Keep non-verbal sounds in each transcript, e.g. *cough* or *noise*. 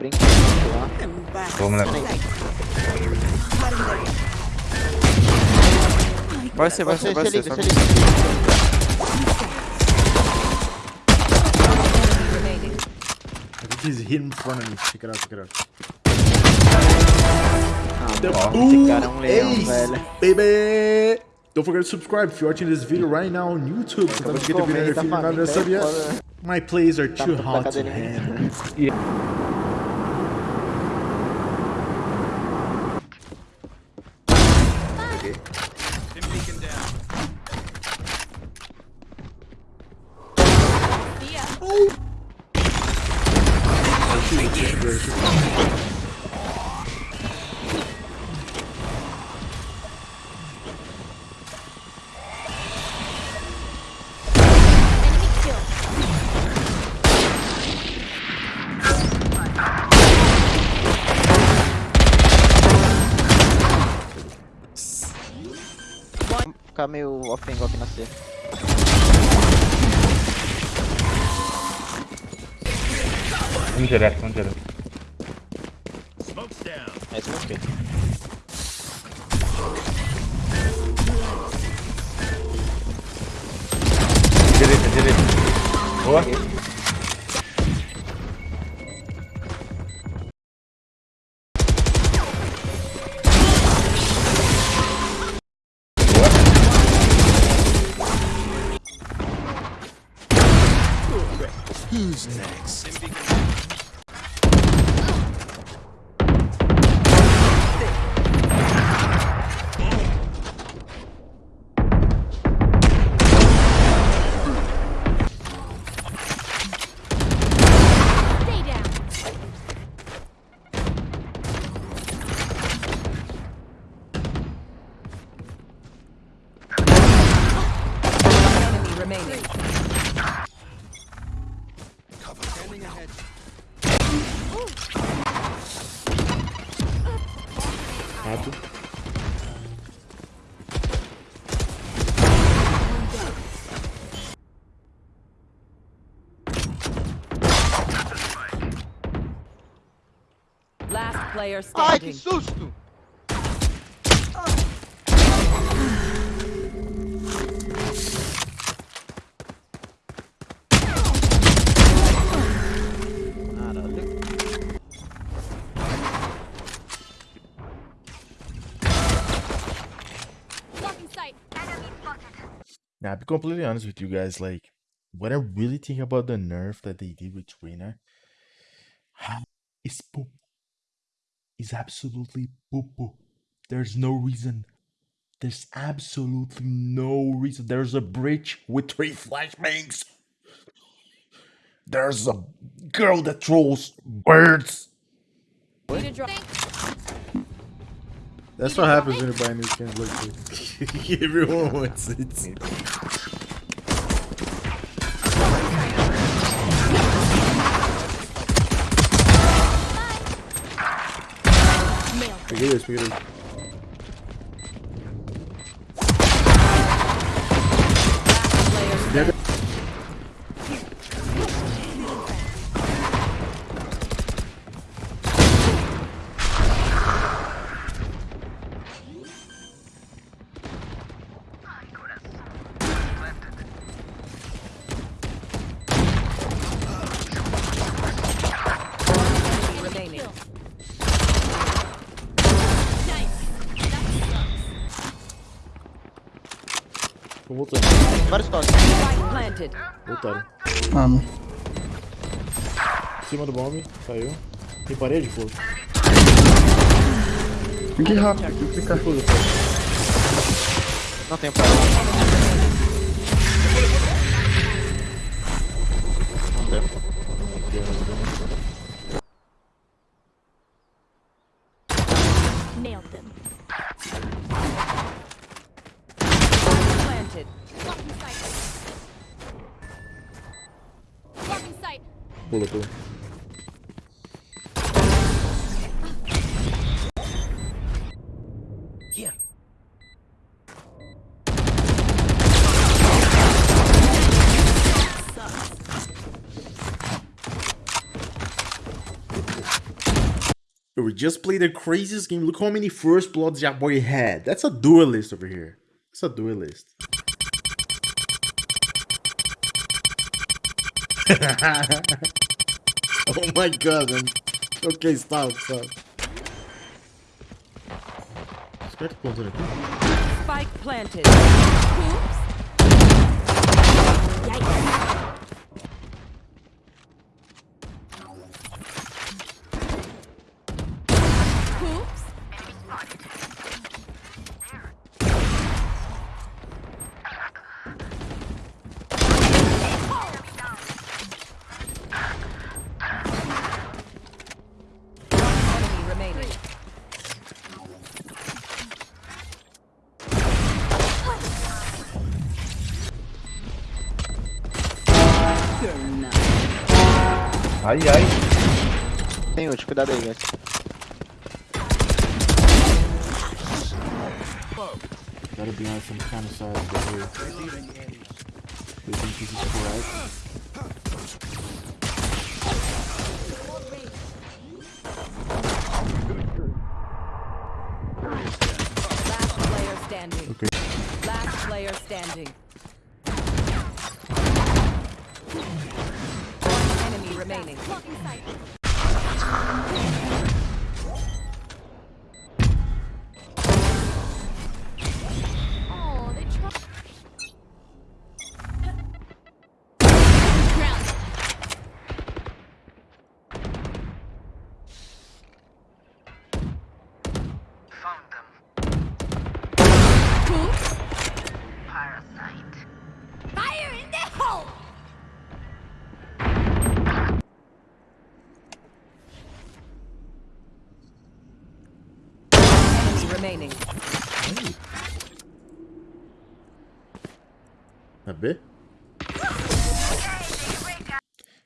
brincando lá. Vamos levar. Vai ser, vai ser, vai ser. he's hit in front of me. Check it out, check it out. Ah, esse cara é um leão, Ace, velho. baby! Don't forget to subscribe if you're watching this video right now on YouTube. Você tá no vídeo família, dessa via. é foda, né? My plays are too Tá hot to okay. Been beacon down. Oh. Ficar meio off aqui na C. Um direto, um direto. É meu esquerdo. Direita, direita. Boa. Stay down. Enemy. Rato. Last player Ai, que susto! Now, I'll be completely honest with you guys. Like, what I really think about the nerf that they did with Trainer is poop. Is absolutely poo poo. There's no reason. There's absolutely no reason. There's a bridge with three flashbangs. There's a girl that throws birds. Need a drop. That's what happens when you buy new skins like this. *laughs* Everyone wants it. Peguei dois, peguei dois. Player Tô voltando. Vários toques. Voltaram. Mano. Em cima do bombe, caiu. Tem parede, pô. Que rápido. Fica foda, Não tem pra. Sight. Pula, pula. we just played the craziest game. Look how many first bloods that boy had. That's a duelist over here. It's a duelist. *laughs* oh my god, man. Okay, stop, stop. Start closing it. Spike planted. Oops. Yikes. Ai, ai. Tem ult, cuidado aí, guys. Gotta be on some kind of side over here. They think this is correct. Last player standing. Okay. Last player standing. Remaining. Bit.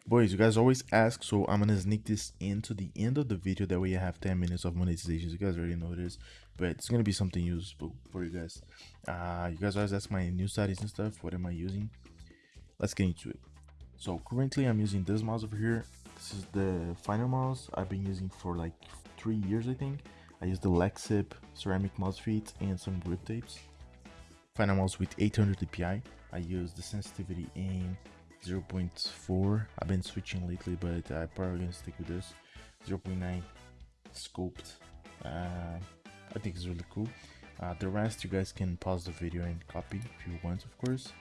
Boys, you guys always ask, so I'm gonna sneak this into the end of the video. That way, you have 10 minutes of monetization. You guys already know this, but it's gonna be something useful for you guys. Uh, you guys always ask my new studies and stuff. What am I using? Let's get into it. So currently, I'm using this mouse over here. This is the Finalmouse I've been using for like three years, I think. I use the Lexip ceramic mouse feet and some grip tapes. Finalmouse with 800 dpi. I use the sensitivity in 0.4. I've been switching lately, but I'm probably gonna stick with this 0.9 scoped. Uh, I think it's really cool. Uh, the rest you guys can pause the video and copy if you want, of course.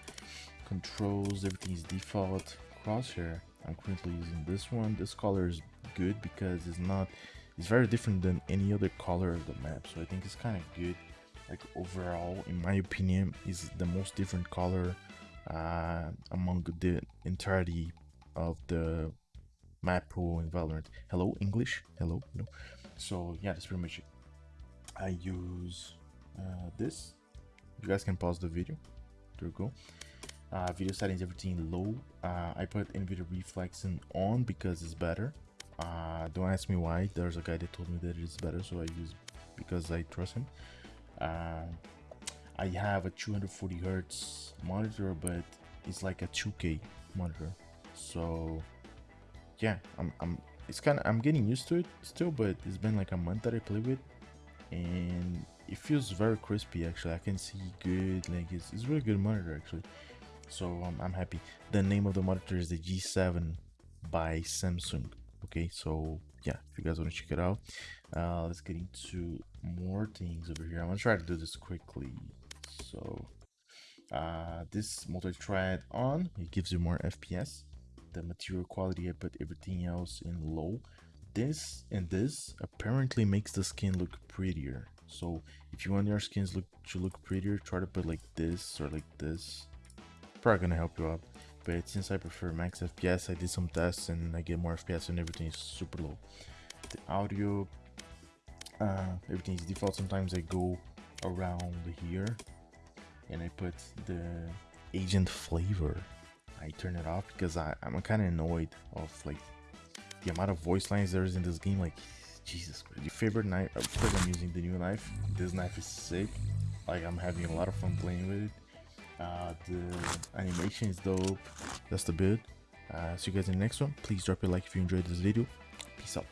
Controls, everything is default. Crosshair, I'm currently using this one. This color is good because it's not, it's very different than any other color of the map. So I think it's kind of good. Like overall, in my opinion, is the most different color uh, among the entirety of the map pool in Valorant. Hello, English. Hello. No. So yeah, that's pretty much it. I use uh, this. You guys can pause the video. There we go. Uh, video settings, everything low. Uh, I put NVIDIA Reflexing on because it's better. Uh, don't ask me why. There's a guy that told me that it's better, so I use because I trust him. Uh, I have a 240 hertz monitor, but it's like a 2K monitor. So yeah, I'm I'm it's kind of I'm getting used to it still, but it's been like a month that I play with, and it feels very crispy. Actually, I can see good. Like it's it's really good monitor actually. So um, I'm happy. The name of the monitor is the G7 by Samsung. Okay, so yeah, if you guys want to check it out, uh, let's get into more things over here. I'm gonna try to do this quickly. So uh, this multi-thread on, it gives you more FPS. The material quality, I put everything else in low. This and this apparently makes the skin look prettier. So if you want your skins look to look prettier, try to put like this or like this. Probably gonna help you out. But since I prefer max FPS, I did some tests and I get more FPS and everything is super low. The audio, uh, everything is default. Sometimes I go around here and I put the agent flavor. I turn it off because I, I'm kind of annoyed of like the amount of voice lines there is in this game. Like, Jesus Christ. Your favorite knife, of course I'm using the new knife. This knife is sick. Like, I'm having a lot of fun playing with it. Uh, the animation is dope. That's the build. Uh, see you guys in the next one. Please drop a like if you enjoyed this video. Peace out.